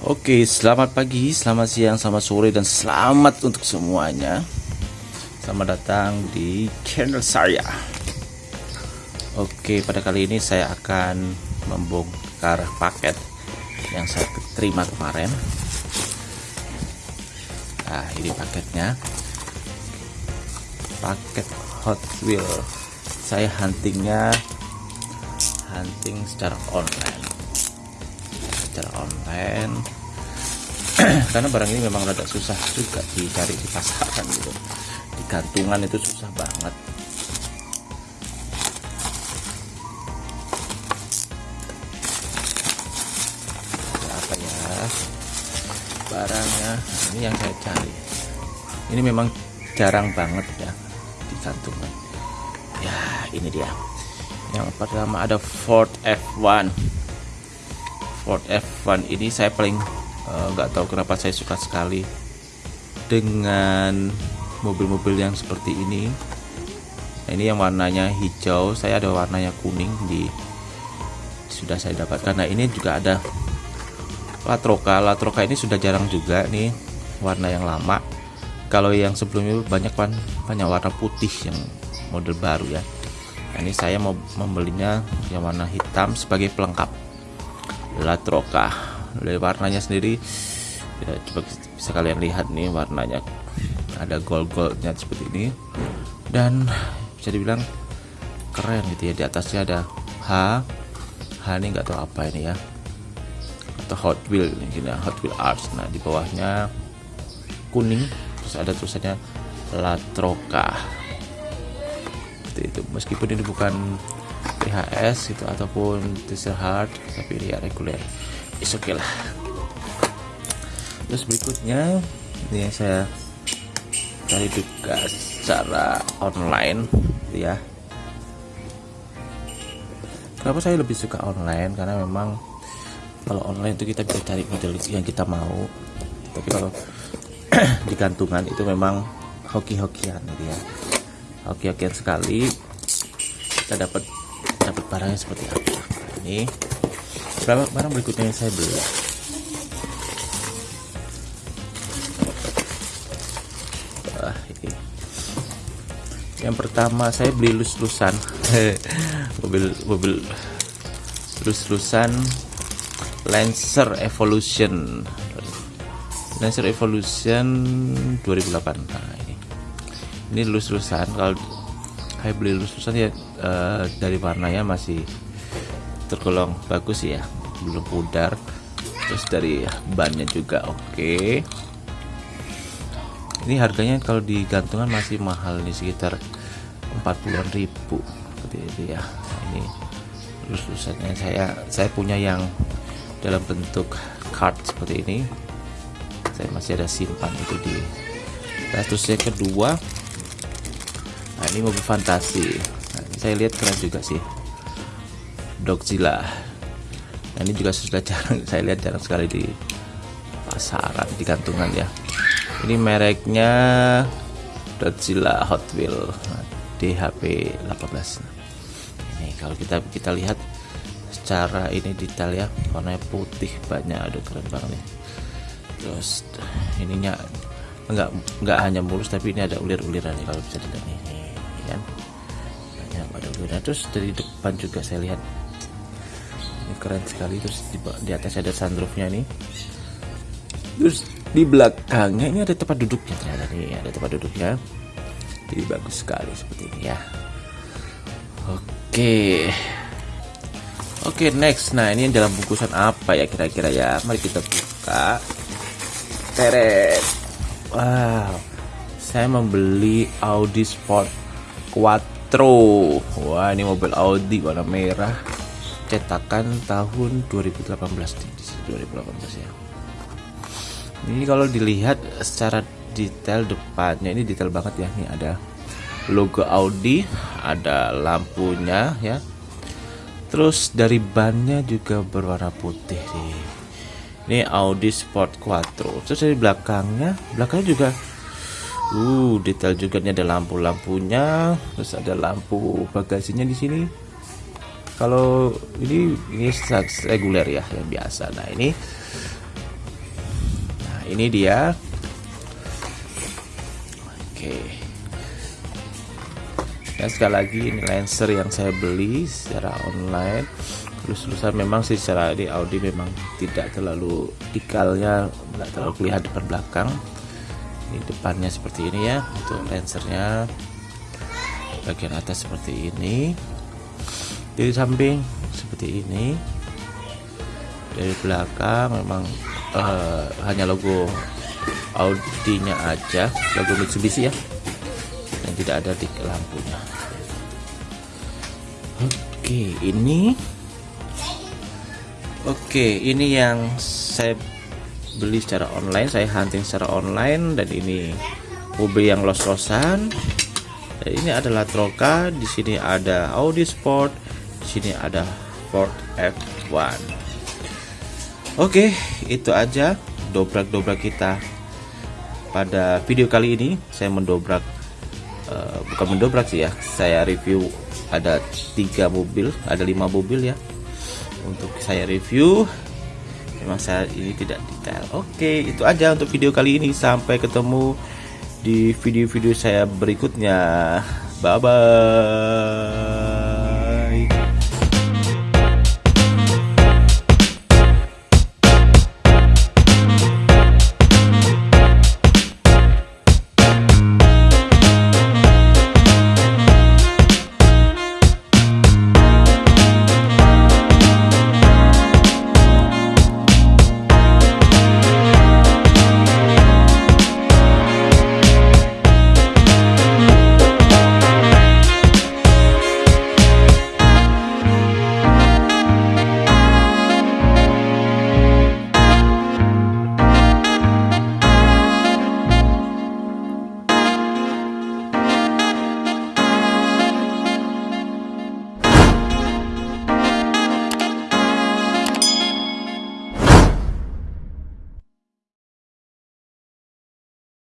Oke, selamat pagi, selamat siang, selamat sore, dan selamat untuk semuanya. Selamat datang di channel saya. Oke, pada kali ini saya akan membongkar paket yang saya terima kemarin. Nah, ini paketnya. Paket Hot Wheel. Saya huntingnya hunting secara online secara online. Karena barang ini memang rada susah juga dicari di pasaran gitu. Di gantungan itu susah banget. Apa ya? Barangnya. Nah, ini yang saya cari. Ini memang jarang banget ya di gantungan ya ini dia. Yang pertama ada Ford F1 Ford F1 ini saya paling eh, nggak uh, tahu kenapa saya suka sekali dengan mobil-mobil yang seperti ini. Nah, ini yang warnanya hijau saya ada warnanya kuning di sudah saya dapatkan. Nah ini juga ada Latroka Latroka ini sudah jarang juga nih warna yang lama. Kalau yang sebelumnya banyak kan banyak warna putih yang model baru ya. Nah, ini saya mau membelinya yang warna hitam sebagai pelengkap Latroka dari warnanya sendiri ya, coba bisa kalian lihat nih warnanya. Ada gold goldnya seperti ini. Dan bisa dibilang keren gitu ya di atasnya ada H. H ini nggak tahu apa ini ya. Atau Hot Wheel ini ya, Hot Wheel Arts. Nah di bawahnya kuning terus ada tulisannya Latroka seperti itu. Meskipun ini bukan PHS gitu ataupun diesel hard tapi dia reguler. Is okay lah. Terus berikutnya ini yang saya cari juga secara online ya. Kenapa saya lebih suka online? Karena memang kalau online itu kita bisa cari model yang kita mau. Tapi kalau di gantungan itu memang hoki-hokian gitu ya. Hoki-hokian sekali. Kita dapat dapat barangnya seperti apa? Ini berapa barang berikutnya yang saya beli? Wah, ini. yang pertama saya beli lus-lusan. Mobil mobil lus-lusan Lancer Evolution. Lancer Evolution 2008 nah ini. Ini lus-lusan. Kalau saya beli lus-lusan ya uh, dari warnanya masih tergolong bagus ya belum pudar. Terus dari bannya juga oke. Okay. ini harganya kalau di gantungan masih mahal nih sekitar 40-an ribu. Seperti itu ya. Nah, ini lus-lusannya saya saya punya yang dalam bentuk card seperti ini. Saya masih ada simpan itu di nah, terus yang kedua nah ini mobil fantasi saya lihat keren juga sih. Dogzilla nah, ini juga sudah jarang saya lihat jarang sekali di pasaran di gantungan ya. Ini mereknya Dogzilla Hot Wheel nah, DHP 18 nah, ini kalau kita kita lihat secara ini detail ya warnanya putih banyak aduh keren banget nih. Terus ininya enggak enggak hanya mulus tapi ini ada ulir-uliran kalau bisa dilihat nih kan udah terus dari depan juga saya lihat. Ini keren sekali terus di, di atas ada sunroofnya nih. Terus di belakangnya ini ada tempat duduknya ternyata nih ada tempat duduknya. Jadi bagus sekali seperti ini ya. Oke. Oke next. Nah ini dalam bungkusan apa ya kira-kira ya? Mari kita buka. Teret. Wow. Saya membeli Audi Sport Quattro wah ini mobil Audi warna merah. Cetakan tahun 2018 di 2018 ya. Ini kalau dilihat secara detail depannya ini detail banget ya. Ini ada logo Audi ada lampunya ya. Terus dari bannya juga berwarna putih nih. Ini Audi Sport Quattro. Terus dari belakangnya belakangnya juga Uh, detail juga nih ada lampu-lampunya, terus ada lampu bagasinya di sini. Kalau ini ini reguler ya, yang biasa. Nah ini. Ini dia. Oke. Ya sekali lagi ini Lancer yang saya beli secara online. Terus terusan memang sih secara di Audi memang tidak terlalu dikalnya tidak terlalu kelihatan depan belakang ini depannya seperti ini ya untuk Lancernya bagian atas seperti ini. Di samping seperti ini. Dari belakang memang uh, hanya logo Audi nya aja logo Mitsubishi ya yang tidak ada di lampunya. Oke ini. Oke ini yang saya beli secara online saya hunting secara online dan ini mobil yang los-losan. Ini adalah Troca di sini ada Audi Sport di sini ada Ford F1 Oke itu aja dobrak-dobrak kita pada video kali ini. Saya mendobrak uh, bukan mendobrak sih ya saya review ada tiga mobil ada lima mobil ya. Untuk saya review memang saya ini tidak detail. Oke itu aja untuk video kali ini. Sampai ketemu di video-video saya berikutnya. Bye bye